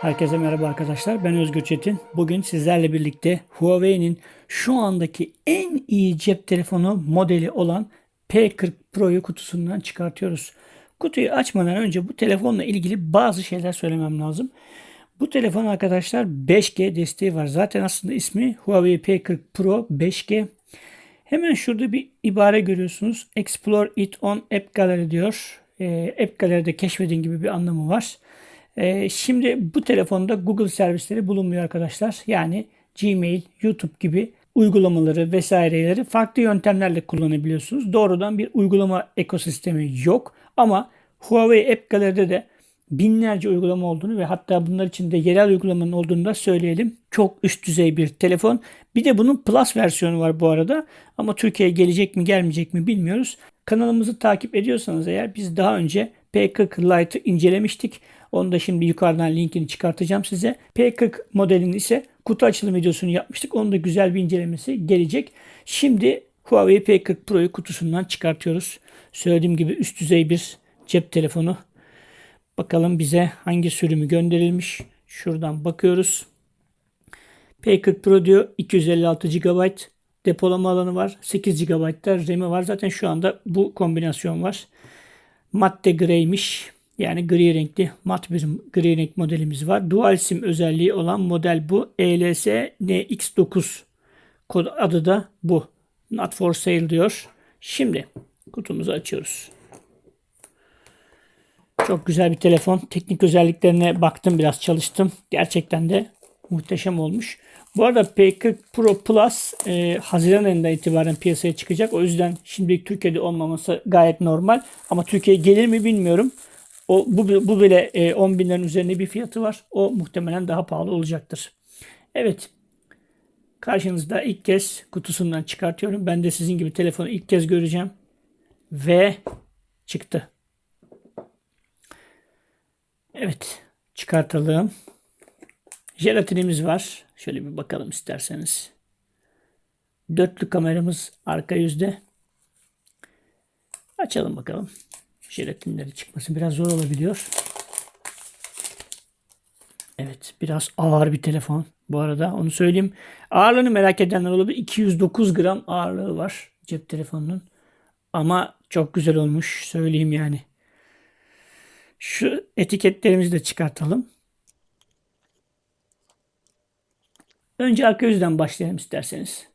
Herkese merhaba arkadaşlar. Ben Özgür Çetin. Bugün sizlerle birlikte Huawei'nin şu andaki en iyi cep telefonu modeli olan P40 Pro'yu kutusundan çıkartıyoruz. Kutuyu açmadan önce bu telefonla ilgili bazı şeyler söylemem lazım. Bu telefon arkadaşlar 5G desteği var. Zaten aslında ismi Huawei P40 Pro 5G. Hemen şurada bir ibare görüyorsunuz. Explore it on App Gallery diyor. Ee, App Gallery'de keşfedin gibi bir anlamı var. Ee, şimdi bu telefonda Google servisleri bulunmuyor arkadaşlar. Yani Gmail, YouTube gibi uygulamaları vesaireleri farklı yöntemlerle kullanabiliyorsunuz. Doğrudan bir uygulama ekosistemi yok. Ama Huawei App Gallery'de de binlerce uygulama olduğunu ve hatta bunlar içinde yerel uygulamanın olduğunu da söyleyelim. Çok üst düzey bir telefon. Bir de bunun Plus versiyonu var bu arada. Ama Türkiye'ye gelecek mi gelmeyecek mi bilmiyoruz. Kanalımızı takip ediyorsanız eğer biz daha önce P40 Lite'ı incelemiştik. Onu da şimdi yukarıdan linkini çıkartacağım size. P40 modelinin ise kutu açılım videosunu yapmıştık. Onun da güzel bir incelemesi gelecek. Şimdi Huawei P40 Pro'yu kutusundan çıkartıyoruz. Söylediğim gibi üst düzey bir cep telefonu. Bakalım bize hangi sürümü gönderilmiş. Şuradan bakıyoruz. P40 Pro diyor 256 GB depolama alanı var. 8 GB da RAM'i var. Zaten şu anda bu kombinasyon var. Matte greymiş. Yani gri renkli mat bir gri renk modelimiz var. Dual sim özelliği olan model bu. ELS NX9 kod adı da bu. Not for sale diyor. Şimdi kutumuzu açıyoruz. Çok güzel bir telefon. Teknik özelliklerine baktım biraz çalıştım. Gerçekten de muhteşem olmuş. Bu arada P40 Pro Plus e, Haziran ayında itibaren piyasaya çıkacak. O yüzden şimdilik Türkiye'de olmaması gayet normal. Ama Türkiye'ye gelir mi bilmiyorum. O bu, bu bile e, 10 binlerin üzerinde bir fiyatı var. O muhtemelen daha pahalı olacaktır. Evet. Karşınızda ilk kez kutusundan çıkartıyorum. Ben de sizin gibi telefonu ilk kez göreceğim. Ve çıktı. Evet. Çıkartalım. Jelatinimiz var. Şöyle bir bakalım isterseniz. Dörtlü kameramız arka yüzde. Açalım bakalım jelatinleri çıkması biraz zor olabiliyor. Evet biraz ağır bir telefon. Bu arada onu söyleyeyim. Ağırlığını merak edenler olabilir. 209 gram ağırlığı var cep telefonunun. Ama çok güzel olmuş söyleyeyim yani. Şu etiketlerimizi de çıkartalım. Önce arka yüzden başlayalım isterseniz.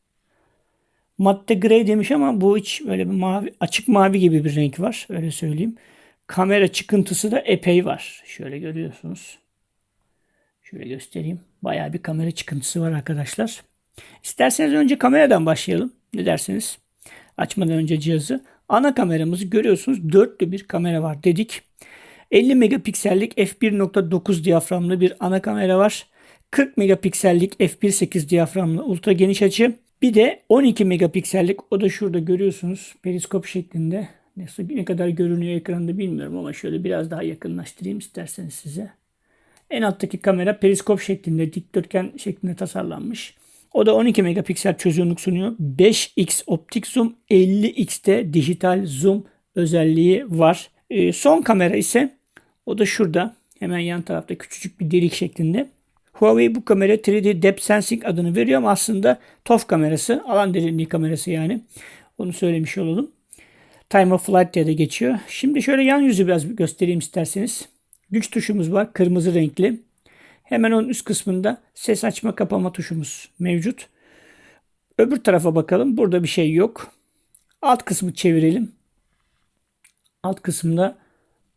Matte grey demiş ama bu hiç böyle bir mavi, açık mavi gibi bir renk var. Öyle söyleyeyim. Kamera çıkıntısı da epey var. Şöyle görüyorsunuz. Şöyle göstereyim. Bayağı bir kamera çıkıntısı var arkadaşlar. İsterseniz önce kameradan başlayalım. Ne dersiniz? Açmadan önce cihazı. Ana kameramızı görüyorsunuz. Dörtlü bir kamera var dedik. 50 megapiksellik f1.9 diyaframlı bir ana kamera var. 40 megapiksellik f1.8 diyaframlı ultra geniş açı. Bir de 12 megapiksellik o da şurada görüyorsunuz periskop şeklinde. Nasıl ne kadar görünüyor ekranda bilmiyorum ama şöyle biraz daha yakınlaştırayım isterseniz size. En alttaki kamera periskop şeklinde dikdörtgen şeklinde tasarlanmış. O da 12 megapiksel çözünürlük sunuyor. 5x optik zoom, 50x'te dijital zoom özelliği var. Ee, son kamera ise o da şurada. Hemen yan tarafta küçücük bir delik şeklinde. Huawei bu kamera 3D Depth Sensing adını veriyor ama aslında TOF kamerası. Alan derinliği kamerası yani. Onu söylemiş olalım. Time of Flight diye de geçiyor. Şimdi şöyle yan yüzü biraz göstereyim isterseniz. Güç tuşumuz var. Kırmızı renkli. Hemen onun üst kısmında ses açma kapama tuşumuz mevcut. Öbür tarafa bakalım. Burada bir şey yok. Alt kısmı çevirelim. Alt kısımda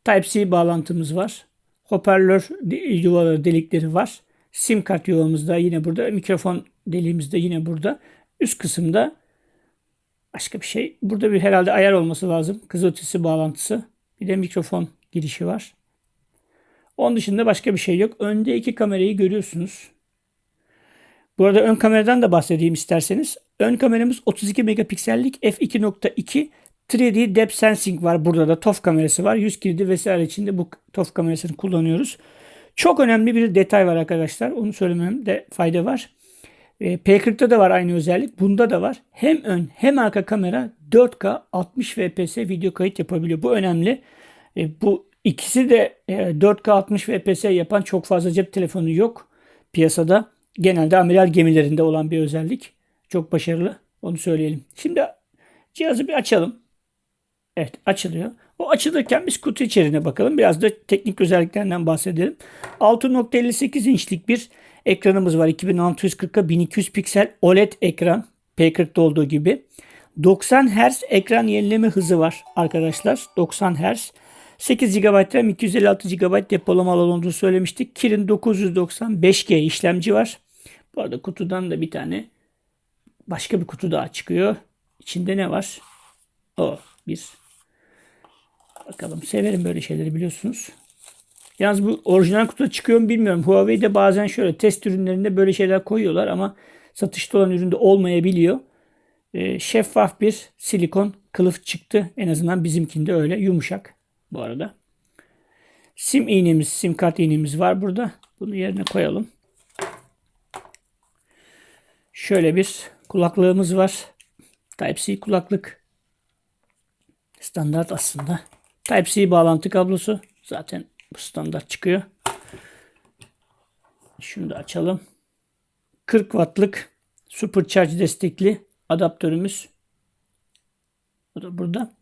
Type-C bağlantımız var. Hoparlör yuvaları delikleri var. Sim kart yuvamız da yine burada. Mikrofon deliğimiz de yine burada. Üst kısımda başka bir şey. Burada bir herhalde ayar olması lazım. Kızılötesi bağlantısı. Bir de mikrofon girişi var. Onun dışında başka bir şey yok. Önde iki kamerayı görüyorsunuz. Bu arada ön kameradan da bahsedeyim isterseniz. Ön kameramız 32 megapiksellik f2.2 3D Depth Sensing var. Burada da TOF kamerası var. Yüz kilidi vesaire içinde bu TOF kamerasını kullanıyoruz. Çok önemli bir detay var arkadaşlar. Onu söylememde fayda var. E, P40'da da var aynı özellik. Bunda da var. Hem ön hem arka kamera 4K 60 fps video kayıt yapabiliyor. Bu önemli. E, bu İkisi de e, 4K 60 FPS yapan çok fazla cep telefonu yok piyasada. Genelde amiral gemilerinde olan bir özellik. Çok başarılı. Onu söyleyelim. Şimdi cihazı bir açalım. Evet açılıyor. O açılırken biz kutu içeriğine bakalım. Biraz da teknik özelliklerinden bahsedelim. 6.58 inçlik bir ekranımız var. 2640'a 1200 piksel OLED ekran. P40'da olduğu gibi. 90 Hz ekran yenileme hızı var arkadaşlar. 90 Hz. 8 GB RAM 256 GB depolama alanı olduğunu söylemiştik. Kirin 990 5G işlemci var. Bu arada kutudan da bir tane başka bir kutu daha çıkıyor. İçinde ne var? O bir. Bakalım severim böyle şeyleri biliyorsunuz. Yalnız bu orijinal kutuda çıkıyor mu bilmiyorum. Huawei'de bazen şöyle test ürünlerinde böyle şeyler koyuyorlar ama satışta olan üründe olmayabiliyor. Ee, şeffaf bir silikon kılıf çıktı. En azından bizimkinde öyle yumuşak bu arada. Sim iğnemiz, sim kart iğnemiz var burada. Bunu yerine koyalım. Şöyle bir kulaklığımız var. Type-C kulaklık. Standart aslında. Type-C bağlantı kablosu. Zaten bu standart çıkıyor. Şunu da açalım. 40 wattlık supercharge destekli adaptörümüz. Bu da burada.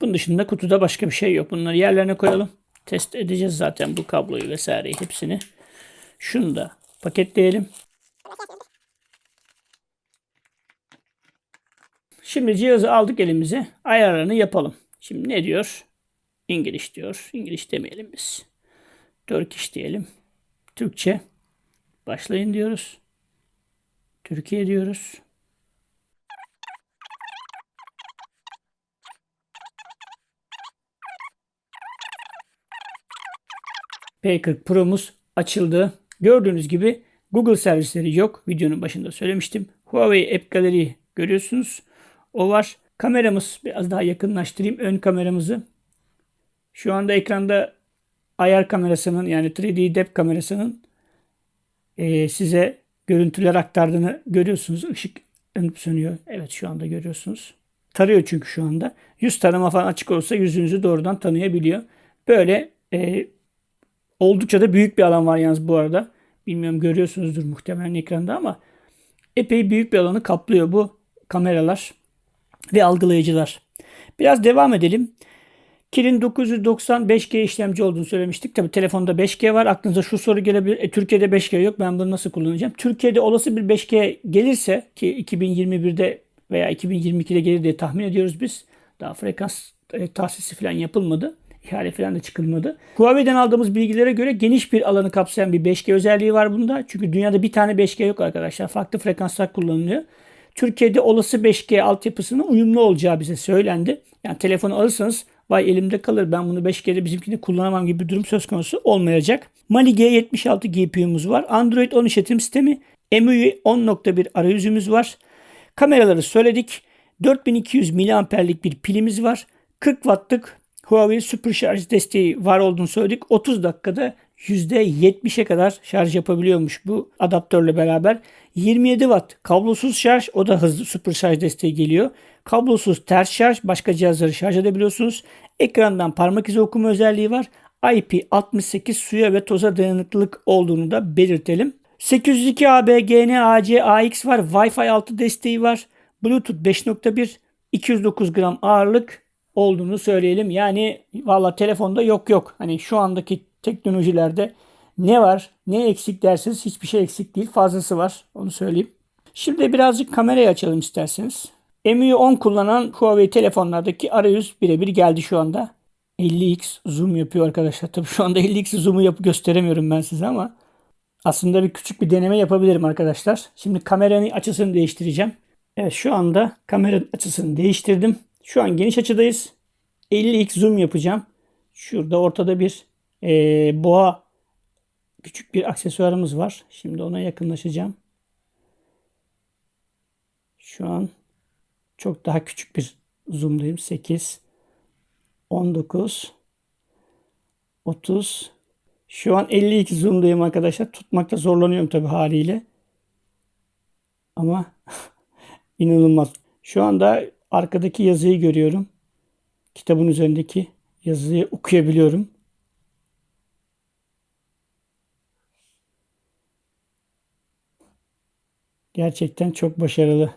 Bunun dışında kutuda başka bir şey yok. Bunları yerlerine koyalım. Test edeceğiz zaten bu kabloyu vesaireyi hepsini. Şunu da paketleyelim. Şimdi cihazı aldık elimize. Ayarlarını yapalım. Şimdi ne diyor? İngiliz diyor. İngiliz demeyelim biz. Turkish diyelim. Türkçe. Başlayın diyoruz. Türkiye diyoruz. P40 Pro'muz açıldı. Gördüğünüz gibi Google servisleri yok. Videonun başında söylemiştim. Huawei App Gallery görüyorsunuz. O var. Kameramız biraz daha yakınlaştırayım ön kameramızı. Şu anda ekranda ayar kamerasının yani 3D depth kamerasının e, size görüntüler aktardığını görüyorsunuz. Işık yanıp sönüyor. Evet şu anda görüyorsunuz. Tarıyor çünkü şu anda. Yüz tanıma falan açık olsa yüzünüzü doğrudan tanıyabiliyor. Böyle e, oldukça da büyük bir alan var yalnız bu arada. Bilmiyorum görüyorsunuzdur muhtemelen ekranda ama epey büyük bir alanı kaplıyor bu kameralar ve algılayıcılar. Biraz devam edelim. Kirin 990 5G işlemci olduğunu söylemiştik. Tabi telefonda 5G var. Aklınıza şu soru gelebilir. E, Türkiye'de 5G yok. Ben bunu nasıl kullanacağım? Türkiye'de olası bir 5G gelirse ki 2021'de veya 2022'de gelir diye tahmin ediyoruz biz. Daha frekans e, tahsisi falan yapılmadı. İhale falan da çıkılmadı. Huawei'den aldığımız bilgilere göre geniş bir alanı kapsayan bir 5G özelliği var bunda. Çünkü dünyada bir tane 5G yok arkadaşlar. Farklı frekanslar kullanılıyor. Türkiye'de olası 5G altyapısının uyumlu olacağı bize söylendi. Yani telefonu alırsanız vay elimde kalır ben bunu 5G'de bizimkini kullanamam gibi bir durum söz konusu olmayacak. Mali G76 GPU'muz var. Android 10 işletim sistemi. MIUI 10.1 arayüzümüz var. Kameraları söyledik. 4200 miliamperlik bir pilimiz var. 40 wattlık Huawei Super Şarj desteği var olduğunu söyledik. 30 dakikada %70'e kadar şarj yapabiliyormuş bu adaptörle beraber. 27 watt kablosuz şarj o da hızlı super şarj desteği geliyor. Kablosuz ters şarj başka cihazları şarj edebiliyorsunuz. Ekrandan parmak izi okuma özelliği var. IP68 suya ve toza dayanıklılık olduğunu da belirtelim. 802 AB, GN, AC, AX var. Wi-Fi 6 desteği var. Bluetooth 5.1, 209 gram ağırlık olduğunu söyleyelim. Yani valla telefonda yok yok. Hani şu andaki teknolojilerde ne var ne eksik derseniz hiçbir şey eksik değil. Fazlası var onu söyleyeyim. Şimdi birazcık kamerayı açalım isterseniz. MIUI 10 kullanan Huawei telefonlardaki arayüz birebir geldi şu anda. 50x zoom yapıyor arkadaşlar. Tabii şu anda 50x zoom'u yapıp gösteremiyorum ben size ama aslında bir küçük bir deneme yapabilirim arkadaşlar. Şimdi kameranın açısını değiştireceğim. Evet şu anda kameranın açısını değiştirdim. Şu an geniş açıdayız. 50x zoom yapacağım. Şurada ortada bir e, boğa küçük bir aksesuarımız var. Şimdi ona yakınlaşacağım. Şu an çok daha küçük bir zoom'dayım. 8 19 30 şu an 52 zoom'dayım arkadaşlar. Tutmakta zorlanıyorum tabii haliyle. Ama inanılmaz. Şu anda arkadaki yazıyı görüyorum. Kitabın üzerindeki yazıyı okuyabiliyorum. Gerçekten çok başarılı.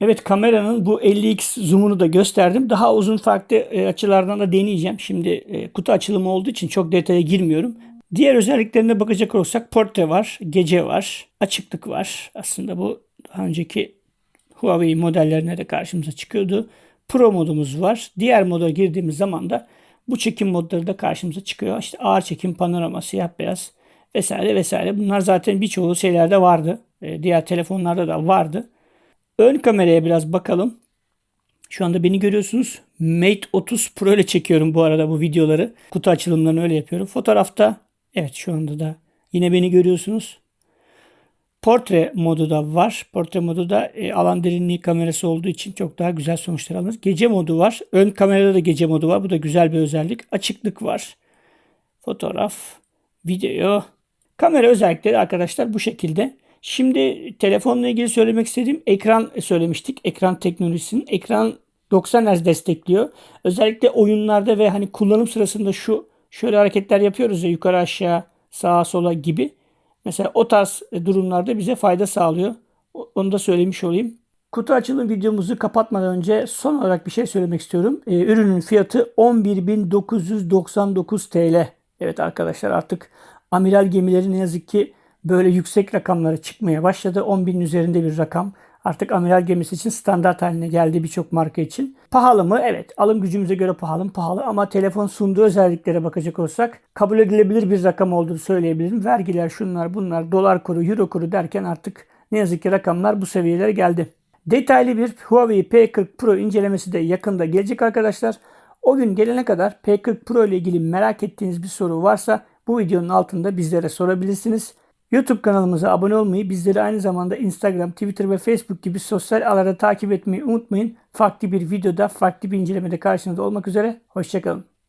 Evet kameranın bu 50x zoom'unu da gösterdim. Daha uzun farklı e, açılardan da deneyeceğim. Şimdi e, kutu açılımı olduğu için çok detaya girmiyorum. Diğer özelliklerine bakacak olursak portre var, gece var, açıklık var. Aslında bu daha önceki Huawei modellerine de karşımıza çıkıyordu. Pro modumuz var. Diğer moda girdiğimiz zaman da bu çekim modları da karşımıza çıkıyor. İşte ağır çekim, panorama, siyah beyaz vesaire vesaire. Bunlar zaten birçoğu şeylerde vardı. E, diğer telefonlarda da vardı. Ön kameraya biraz bakalım. Şu anda beni görüyorsunuz. Mate 30 Pro ile çekiyorum bu arada bu videoları. Kutu açılımlarını öyle yapıyorum. Fotoğrafta evet şu anda da yine beni görüyorsunuz. Portre modu da var. Portre modu da e, alan derinliği kamerası olduğu için çok daha güzel sonuçlar alınır. Gece modu var. Ön kamerada da gece modu var. Bu da güzel bir özellik. Açıklık var. Fotoğraf, video. Kamera özellikleri arkadaşlar bu şekilde. Şimdi telefonla ilgili söylemek istediğim ekran söylemiştik. Ekran teknolojisinin. Ekran 90 Hz destekliyor. Özellikle oyunlarda ve hani kullanım sırasında şu şöyle hareketler yapıyoruz ya yukarı aşağı sağa sola gibi. Mesela o tarz durumlarda bize fayda sağlıyor. Onu da söylemiş olayım. Kutu açılım videomuzu kapatmadan önce son olarak bir şey söylemek istiyorum. Ee, ürünün fiyatı 11.999 TL. Evet arkadaşlar artık amiral gemileri ne yazık ki böyle yüksek rakamlara çıkmaya başladı. 10.000 üzerinde bir rakam. Artık amiral gemisi için standart haline geldi birçok marka için. Pahalı mı? Evet. Alım gücümüze göre pahalı mı? Pahalı. Ama telefon sunduğu özelliklere bakacak olsak kabul edilebilir bir rakam olduğunu söyleyebilirim. Vergiler, şunlar, bunlar, dolar kuru, euro kuru derken artık ne yazık ki rakamlar bu seviyelere geldi. Detaylı bir Huawei P40 Pro incelemesi de yakında gelecek arkadaşlar. O gün gelene kadar P40 Pro ile ilgili merak ettiğiniz bir soru varsa bu videonun altında bizlere sorabilirsiniz. YouTube kanalımıza abone olmayı, bizleri aynı zamanda Instagram, Twitter ve Facebook gibi sosyal ağlarda takip etmeyi unutmayın. Farklı bir videoda, farklı bir incelemede karşınızda olmak üzere. Hoşçakalın.